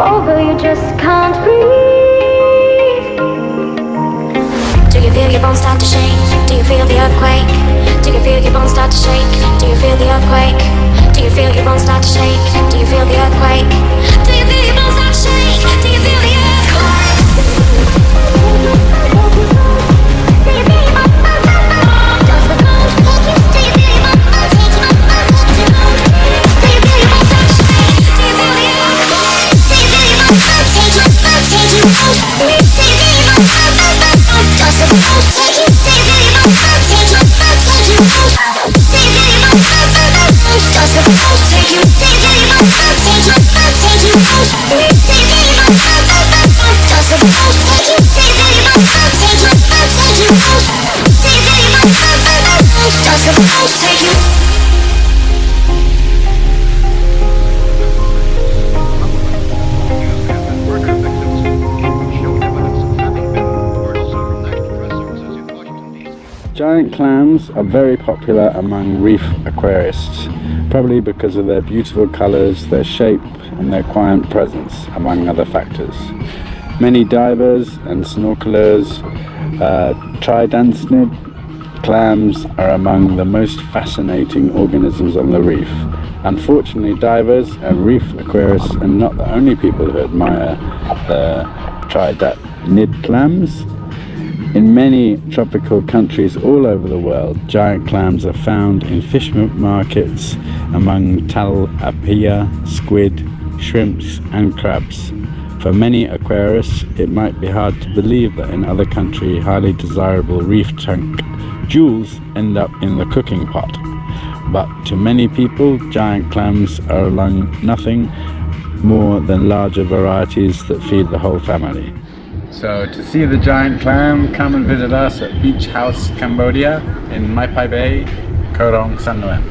over, you just can't breathe. Do you feel your bones start to shake? Do you feel the earthquake? Do you feel your bones start to shake? Do you feel the earthquake? Do you feel your bones start to shake? Take you Giant clams are very popular among reef aquarists, probably because of their beautiful colours, their shape, and their quiet presence, among other factors. Many divers and snorkelers, uh, tridacnid clams are among the most fascinating organisms on the reef. Unfortunately, divers and reef aquarists are not the only people who admire the tridacnid clams. In many tropical countries all over the world, giant clams are found in fish markets among tilapia, squid, shrimps, and crabs. For many aquarists, it might be hard to believe that in other countries, highly desirable reef tank jewels end up in the cooking pot. But to many people, giant clams are nothing more than larger varieties that feed the whole family. So to see the giant clam, come and visit us at Beach House Cambodia in Mai Pai Bay, Koh Rong Sanloem.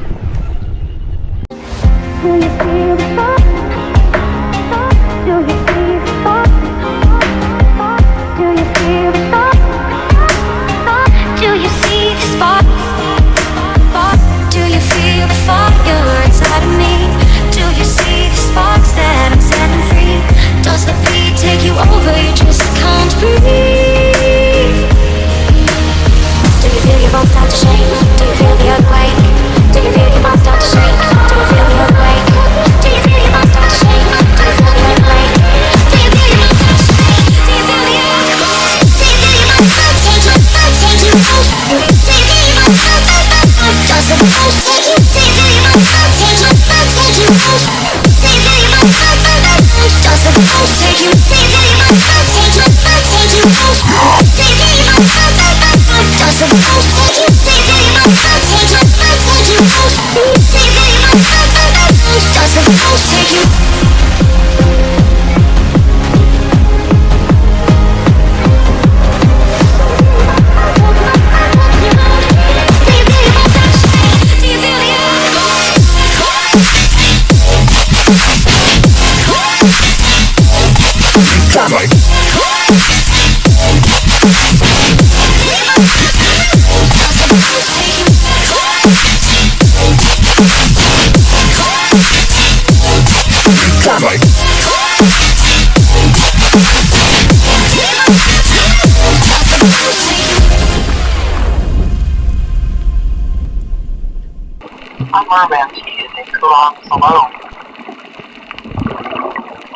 I'm Mermantique in Kurong, Salome.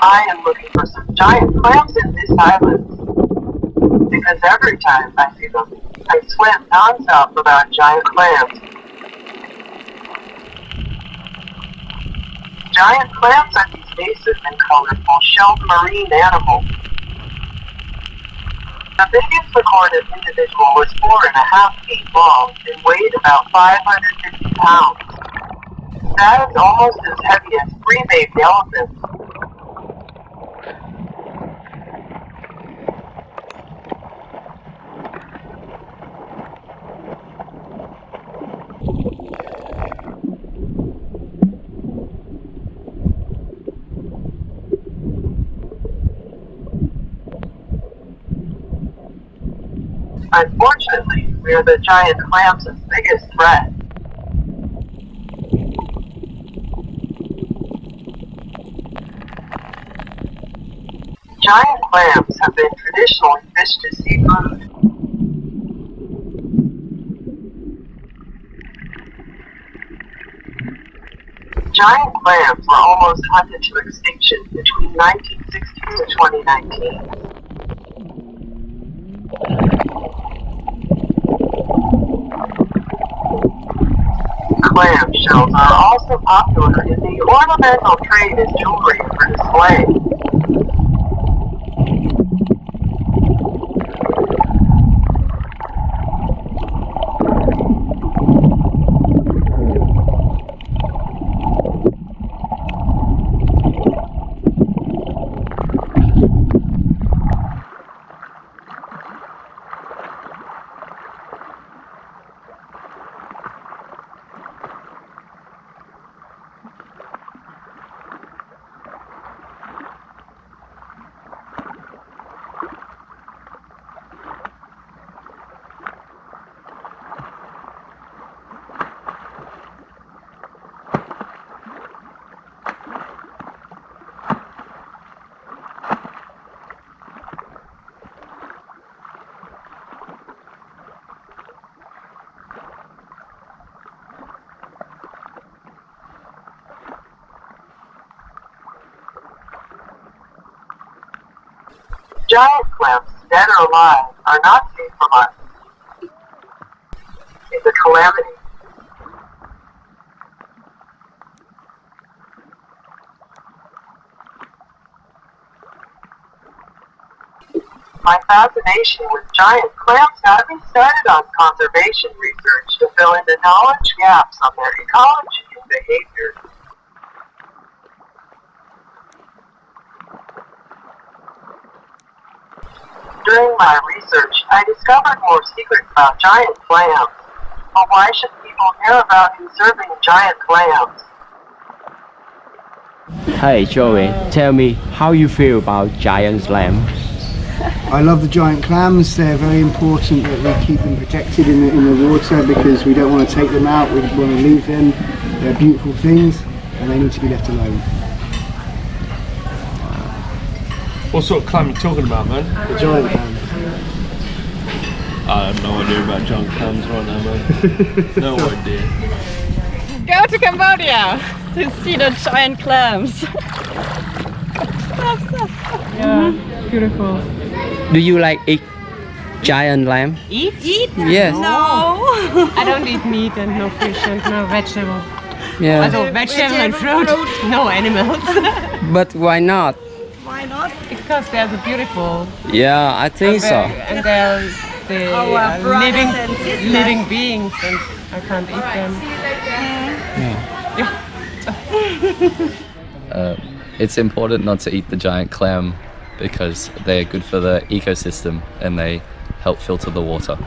I am looking for some giant clams in this island. Because every time I see them, I swim nonstop about giant clams. Giant clams are these massive and colorful shelled marine animals. The biggest recorded individual was four and a half feet long and weighed about 550 pounds. That is almost as heavy as three baby elephants. Unfortunately, we are the giant clam's biggest threat. Giant clams have been traditionally fished as seafood. Giant clams were almost hunted to extinction between 1960 to 2019. Shells are uh, also popular in the ornamental trade as jewelry for display. Giant clams, dead or alive, are not safe from us. It's a calamity. My fascination with giant clams got me started on conservation research to fill in the knowledge gaps on their ecology and behavior. During my research, I discovered more secrets about giant clams. But why should people care about conserving giant clams? Hey Joey, tell me how you feel about giant clams. I love the giant clams. They're very important that we keep them protected in the, in the water because we don't want to take them out. We want to leave them. They're beautiful things and they need to be left alone. What sort of clam you talking about, man? The giant clams. I have no idea about giant clams right now, man. no idea. Go to Cambodia to see the giant clams. yeah, beautiful. Do you like eat giant lamb? Eat? Eat? Yes. No. I don't eat meat and no fish and no vegetable. Yeah. Also vegetable and fruit, no animals. But why not? Because they're so beautiful. Yeah, I think so. And they're the uh, living, living beings and I can't eat them. Uh, it's important not to eat the giant clam because they are good for the ecosystem and they help filter the water.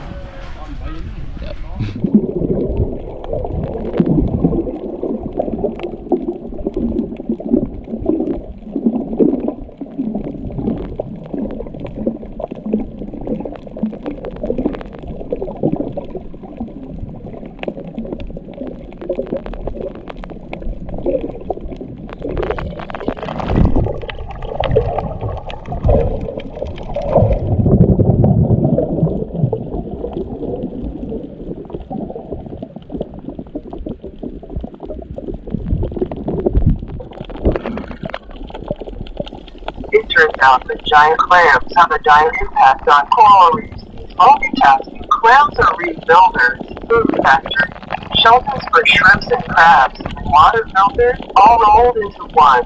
That giant clams have a giant impact on coral reefs. Multitasking, clams are reef builders, food factories, shelters for shrimps and crabs, water filters, all rolled into one.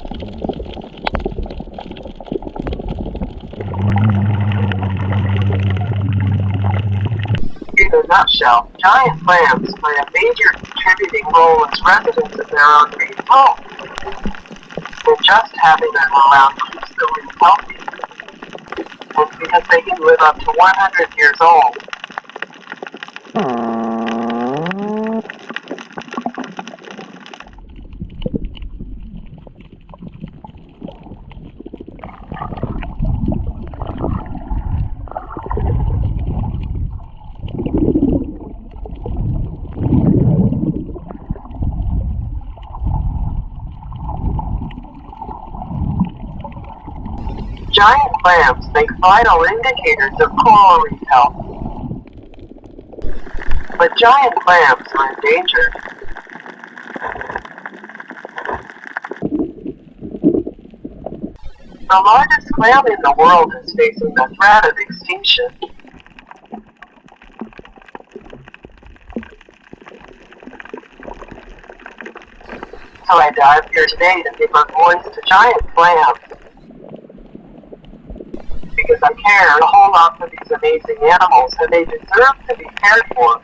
In a nutshell, giant clams play a major contributing role as residents of their own reef home. And just having them around healthy. And because they can live up to 100 years old. Giant clams make vital indicators of coral reef health. But giant clams are endangered. The largest clam in the world is facing the threat of extinction. So I dive here today to give a voice to giant clams. I care a whole lot for these amazing animals and they deserve to be cared for